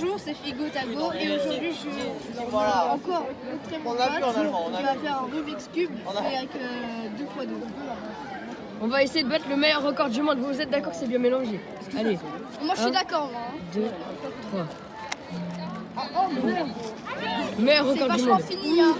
Bonjour, c'est Figo Tago et aujourd'hui je Voilà. encore montrer On on va faire un Rubik's Cube avec euh, deux fois deux. On va essayer de battre le meilleur record du monde. Vous êtes d'accord que c'est bien mélangé Allez, Moi je suis d'accord 2, 3. Hein. Ah, meilleur record du vachement monde. fini hein.